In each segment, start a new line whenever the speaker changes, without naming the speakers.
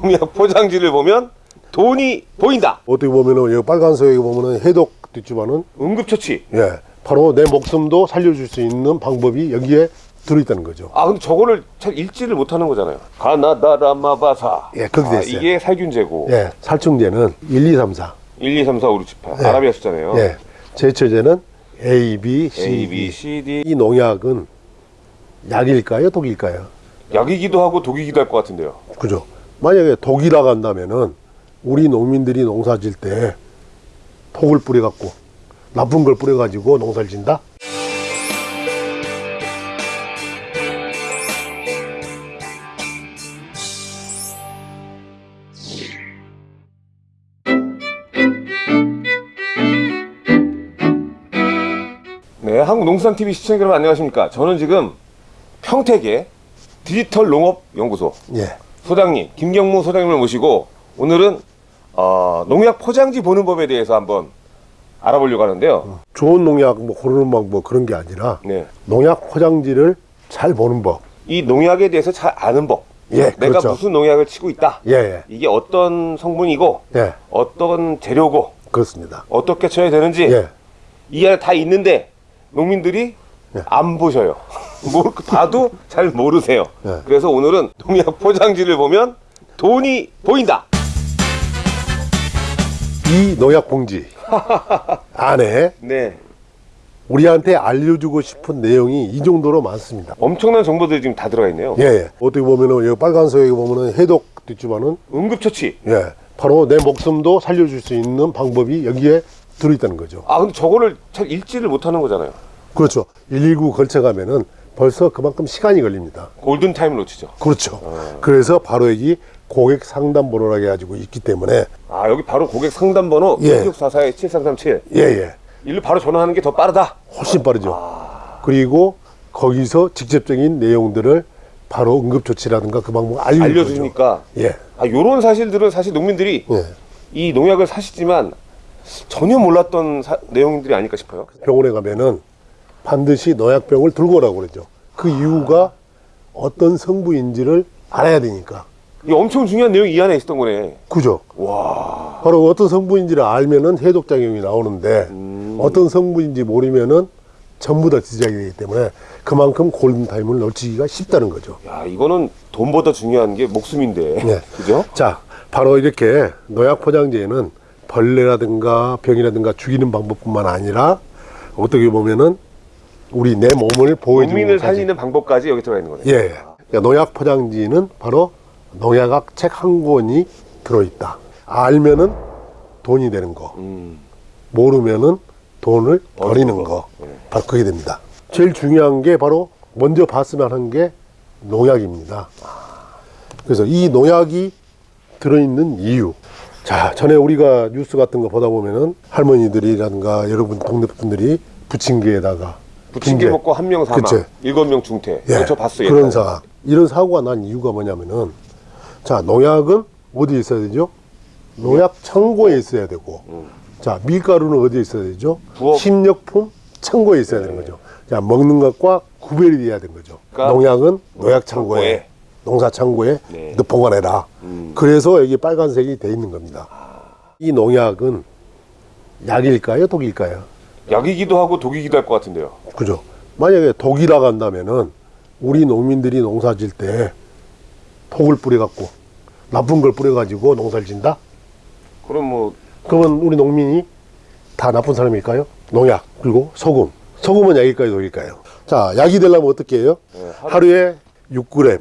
농약 포장지를 보면 돈이 보인다.
어떻게 보면은 여기 빨간색에 보면은 해독 있지만은
응급처치.
예 바로 내 목숨도 살려줄 수 있는 방법이 여기에 들어있다는 거죠.
아 근데 저거를 잘 읽지를 못하는 거잖아요. 가나다라마바사.
예, 그렇게
아,
됐어요.
이게 살균제고.
예 살충제는 1, 2, 3, 4.
1, 2, 3, 4, 5, 6, 7, 8.
예.
아라비아 숫자네요.
예 제초제는 A, B, C,
A, B. C, D.
이 농약은 약일까요, 독일까요?
약이기도 하고 독이기도 할 것 같은데요.
그죠? 만약에 독이라고 한다면은 우리 농민들이 농사 질 때 독을 뿌려 갖고 나쁜 걸 뿌려 가지고 농사를 진다?
네, 한국농수산TV 시청자 여러분 안녕하십니까. 저는 지금 평택의 디지털 농업연구소
예.
소장님, 김경무 소장님을 모시고 오늘은 어, 농약 포장지 보는 법에 대해서 한번 알아보려고 하는데요.
좋은 농약 뭐 고르는 방법 그런 게 아니라
네.
농약 포장지를 잘 보는 법.
이 농약에 대해서 잘 아는 법.
예,
내가
그렇죠.
무슨 농약을 치고 있다.
예, 예.
이게 어떤 성분이고
예,
어떤 재료고
그렇습니다.
어떻게 쳐야 되는지
예.
이 안에 다 있는데 농민들이
예.
안 보셔요. 뭐 봐도 잘 모르세요.
예.
그래서 오늘은 농약 포장지를 보면 돈이 보인다.
이 농약 봉지 안에
네.
우리한테 알려주고 싶은 내용이 이 정도로 많습니다.
엄청난 정보들이 지금 다 들어가 있네요.
예, 예. 어떻게 보면은 여기 빨간색에 보면은 해독 있지만은
응급처치.
예, 바로 내 목숨도 살려줄 수 있는 방법이 여기에 들어있다는 거죠.
아 근데 저거를 잘 읽지를 못하는 거잖아요.
그렇죠. 119 걸쳐가면은 벌써 그만큼 시간이 걸립니다.
골든 타임을 놓치죠.
그렇죠. 그래서 바로 여기 고객 상담 번호라고 해가지고 있기 때문에
아 여기 바로 고객 상담 번호
예.
6644-7337
예, 예.
일로 바로 전화하는 게 더 빠르다.
훨씬 빠르죠. 그리고 거기서 직접적인 내용들을 바로 응급 조치라든가 그 방법 알려주죠.
알려주니까
예,
아 요런 사실들은 사실 농민들이
예.
이 농약을 사시지만 전혀 몰랐던 사- 내용들이 아닐까 싶어요.
병원에 가면은 반드시 농약병을 들고 오라고 그러죠. 그 이유가 어떤 성분인지를 알아야 되니까.
이게 엄청 중요한 내용이 이 안에 있었던 거네.
그죠?
와.
바로 어떤 성분인지를 알면은 해독작용이 나오는데 어떤 성분인지 모르면은 전부 다 지적이 되기 때문에 그만큼 골든타임을 놓치기가 쉽다는 거죠.
야 이거는 돈보다 중요한 게 목숨인데.
네.
그죠?
자, 바로 이렇게 농약 포장지에는 벌레라든가 병이라든가 죽이는 방법뿐만 아니라 어떻게 보면은 우리 내 몸을 보호해주는
국민을. 살리는 방법까지 여기 들어가 있는 거네.
예. 그러니까 농약 포장지는 바로 농약학 책 한 권이 들어있다. 알면은 돈이 되는 거.
음.
모르면은 돈을 버리는
거.
거. 바로 그게 됩니다. 제일 중요한 게 바로 먼저 봤으면 하는 게 농약입니다. 그래서 이 농약이 들어있는 이유. 자, 전에 우리가 뉴스 같은 거 보다 보면은 할머니들이라든가 여러분 동네 분들이 부침개에다가
부침개. 먹고 한 명 사망,
그치.
일곱 명 중퇴.
예,
저 봤어요.
그런. 상황. 이런 사고가 난 이유가 뭐냐면은 자 농약은 어디에 있어야 되죠? 농약 창고에 있어야 되고 자 밀가루는 어디에 있어야 되죠?
음. 부엌.
식료품 창고에 있어야 되는 거죠. 자 먹는 것과 구별이 돼야 되는 거죠.
그러니까
농약은 농약 창고에
창고에.
농사 창고에
네.
너 보관해라.
음.
그래서 여기 빨간색이 돼 있는 겁니다. 이 농약은 약일까요, 독일까요?
약이기도 하고 독이기도 할 것 같은데요.
그죠. 만약에 독이라고 한다면은 우리 농민들이 농사 질 때 독을 뿌려갖고 나쁜 걸 뿌려가지고 농사를 진다?
그럼 뭐
그러면 우리 농민이 다 나쁜 사람일까요? 농약, 그리고 소금. 소금은 약일까요, 독일까요? 자, 약이 되려면 어떻게 해요?
네, 하루-
하루에 6g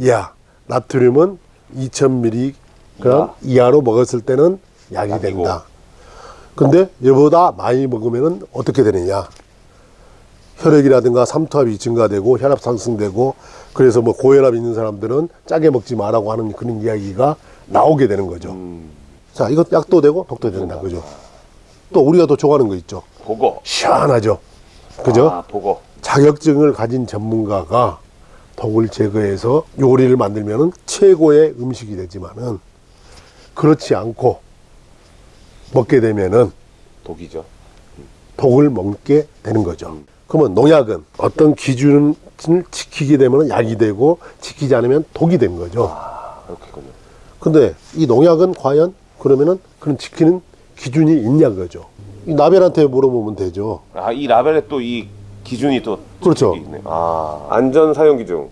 이하, 나트륨은 2000mg 이하로 먹었을 때는 약이
약이고.
된다. 근데 이보다 많이 먹으면 어떻게 되느냐? 혈액이라든가 삼투압이 증가되고 혈압 상승되고 그래서 뭐 고혈압 있는 사람들은 짜게 먹지 마라고 하는 그런 이야기가 나오게 되는 거죠.
음,
자, 이것 약도 되고 독도 된다. 그죠? 또 우리가 또 좋아하는 거 있죠.
보거.
시원하죠. 그죠?
아, 보거.
자격증을 가진 전문가가 독을 제거해서 요리를 만들면 최고의 음식이 되지만은 그렇지 않고 먹게 되면은
독이죠.
독을 먹게 되는 거죠. 그러면 농약은 어떤 기준을 지키게 되면 약이 되고 지키지 않으면 독이 되는 거죠.
아, 그렇겠군요.
근데 이 농약은 과연 그러면은 그런 지키는 기준이 있냐 그거죠. 이 나벨한테 물어보면 되죠.
아, 이 라벨에 또 이 기준이 또
그렇죠.
있네. 아, 안전 사용 기준.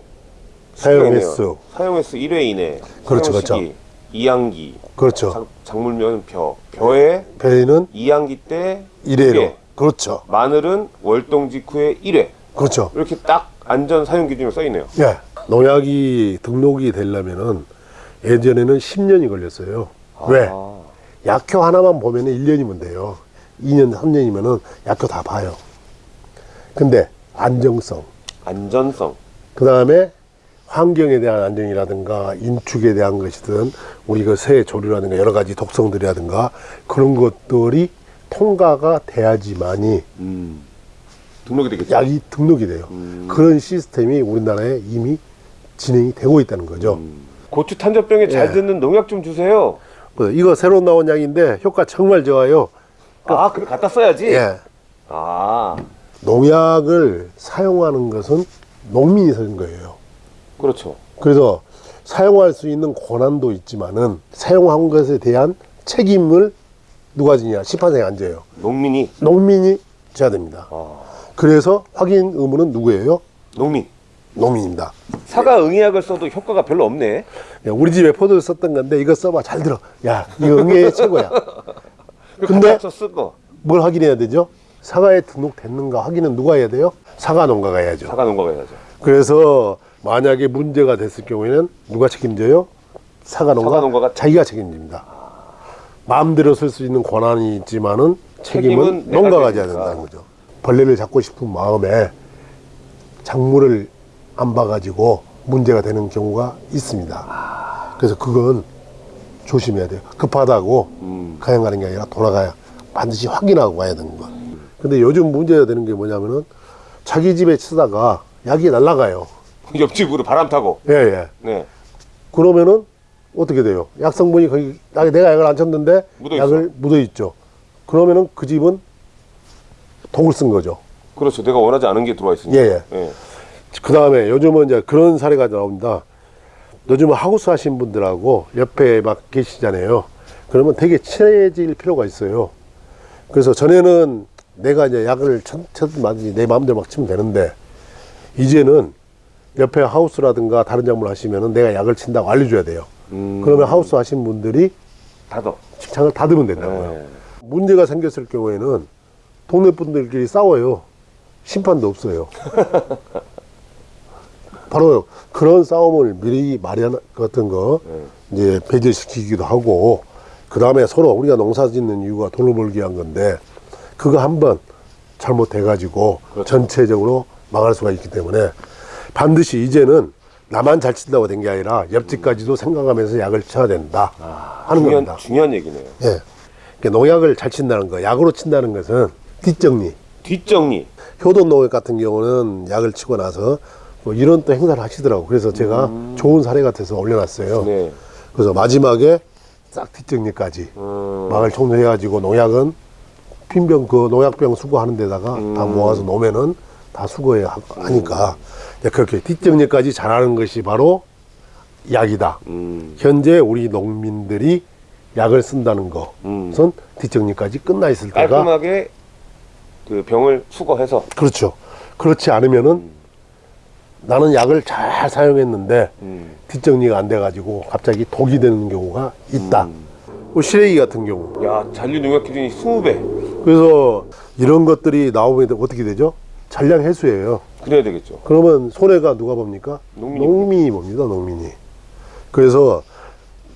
사용. 횟수.
사용 횟수 1회 이내.
그렇죠,
사용
그렇죠.
이항기.
그렇죠.
작, 작물면 벼. 벼에
배는
이항기 때
1회로.
일
그렇죠.
마늘은 월동 직후에 1회.
그렇죠.
이렇게 딱 안전 사용 기준으로 써 있네요.
예. 농약이 등록이 되려면은 예전에는 10년이 걸렸어요. 왜?
아,
약효 하나만 보면은 1년이면 돼요. 2년, 3년이면은 약효 다 봐요. 근데 안정성,
안전성.
그 다음에 환경에 대한 안정이라든가 인축에 대한 것이든 우리 그새 조류라든가 여러 가지 독성들이라든가 그런 것들이 통과가 돼야지만이
음. 등록이 되겠죠.
약이 등록이 돼요.
음.
그런 시스템이 우리나라에 이미 진행이 되고 있다는 거죠.
고추 탄저병에 잘
예.
듣는 농약 좀 주세요.
그래서 이거 새로 나온 약인데 효과 정말 좋아요.
아, 그래 갖다 써야지.
예.
아,
농약을 사용하는 것은 농민이 쓰는 거예요.
그렇죠.
그래서 사용할 수 있는 권한도 있지만은 사용한 것에 대한 책임을 누가 지냐? 심판장에 앉아요.
농민이
농민이 져야 됩니다.
아,
그래서 확인 의무는 누구예요?
농민.
농민입니다.
사과 응애약을 써도 효과가 별로 없네.
야, 우리 집에 포도를 썼던 건데 이거 써봐 잘 들어. 야 이거 응애 최고야. 근데
써 쓰고
뭘 확인해야 되죠? 사과에 등록됐는가 확인은 누가 해야 돼요? 사과 농가가 해야죠.
사과 농가가 해야죠.
그래서 만약에 문제가 됐을 경우에는 누가 책임져요? 사과 농가.
사과 농가가
자기가 책임집니다. 마음대로 쓸 수 있는 권한이 있지만은 책임은,
책임은
농가가 져야. 된다는 거죠. 벌레를 잡고 싶은 마음에 작물을 안 봐가지고 문제가 되는 경우가 있습니다. 그래서 그건 조심해야 돼요. 급하다고
음.
그냥 가는 게 아니라 돌아가야 반드시 확인하고 가야 되는 거. 근데 요즘 문제가 되는 게 뭐냐면은 자기 집에 치다가 약이 날아가요.
옆집으로 바람 타고.
예, 예.
네.
그러면은 어떻게 돼요? 약 성분이 거기 나- 내가 약을 안 쳤는데
묻어 있어.
약을 묻어 있죠. 그러면은 그 집은 독을 쓴 거죠.
그렇죠. 내가 원하지 않은 게 들어와 있으니까.
예,
예.
그 다음에 요즘은 이제 그런 사례가 나옵니다. 요즘은 하우스 하신 분들하고 옆에 막 계시잖아요. 그러면 되게 친해질 필요가 있어요. 그래서 전에는 내가 이제 약을 쳤, 쳤든 말든지 내 마음대로 막 치면 되는데 이제는 옆에 하우스라든가 다른 작물 하시면은 내가 약을 친다고 알려줘야 돼요.
음.
그러면 하우스 하신 분들이
닫어.
직장을 닫으면 된다고요.
네.
문제가 생겼을 경우에는 동네 분들끼리 싸워요. 심판도 없어요. 바로 그런 싸움을 미리 마련 같은 거 이제 배제시키기도 하고 그 다음에 서로 우리가 농사 짓는 이유가 돈을 벌기 위한 건데 그거 한번 잘못해 가지고
그렇죠.
전체적으로 망할 수가 있기 때문에 반드시 이제는 나만 잘 친다고 된 게 아니라 옆집까지도 생각하면서 약을 쳐야 된다 하는
중요한,
겁니다.
중요한 얘기네요.
예. 그러니까 농약을 잘 친다는 거, 약으로 친다는 것은 뒷정리.
뒷정리.
효돈 농약 같은 경우는 약을 치고 나서 뭐 이런 또 행사를 하시더라고. 그래서 제가 좋은 사례 같아서 올려놨어요.
음. 네.
그래서 마지막에 싹 뒷정리까지
음.
막을 총정해가지고 농약은 핀병 그 농약병 수거하는 데다가
음.
다 모아서 놓으면은 다 수거해 하- 하니까 이제 그렇게 뒷정리까지 잘하는 것이 바로 약이다.
음.
현재 우리 농민들이 약을 쓴다는 것은
음.
뒷정리까지 끝나 있을 때가
깔끔하게 그 병을 수거해서.
그렇죠. 그렇지 않으면은 나는 약을 잘 사용했는데
음.
뒷정리가 안 돼가지고 갑자기 독이 되는 경우가 있다.
음.
뭐 시래기 같은 경우.
야, 잔류 농약 기준이 20배.
그래서 이런 것들이 나오면 어떻게 되죠? 잔량 해수예요.
그래야 되겠죠.
그러면 손해가 누가 봅니까?
농민이
농민이 봅니다. 농민이. 그래서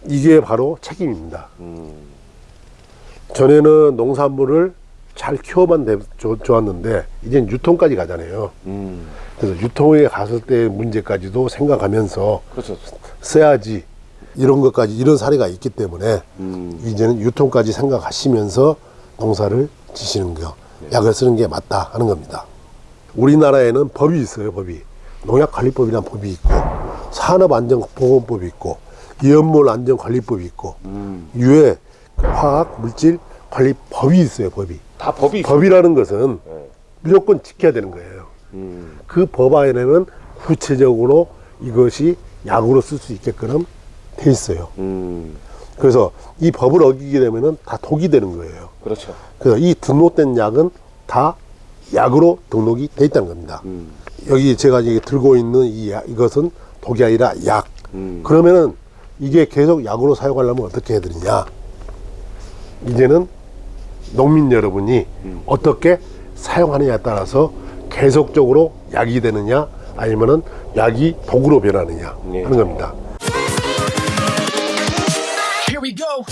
이게 바로 책임입니다.
음.
전에는 농산물을 잘 키워만 돼- 좋- 좋았는데 이젠 유통까지 가잖아요.
음.
그래서 유통에 갔을 때 문제까지도 생각하면서
그렇죠.
써야지 이런 것까지 이런 사례가 있기 때문에
음.
이제는 유통까지 생각하시면서 농사를 지시는 거 약을 쓰는 게 맞다 하는 겁니다. 우리나라에는 법이 있어요 법이 농약관리법이라는 법이 있고 산업안전보건법이 있고 이연물안전관리법이 있고
음.
유해 화학 물질 관리 법이 있어요 법이
다 법이 있어.
법이라는 것은
네.
무조건 지켜야 되는 거예요.
음.
그법 안에는 구체적으로 이것이 약으로 쓸 수 있게끔 돼 있어요.
음,
그래서 이 법을 어기게 되면은 다 독이 되는 거예요.
그렇죠.
그래서 이 등록된 약은 다 약으로 등록이 돼 있다는 겁니다.
음,
여기 제가 이게 들고 있는 이 약, 이것은 독이 아니라 약.
음.
그러면은 이게 계속 약으로 사용하려면 어떻게 해야 되느냐? 이제는 농민 여러분이 어떻게 사용하느냐에 따라서 계속적으로 약이 되느냐 아니면은 약이 독으로 변하느냐
네.
하는 겁니다.
Here we go.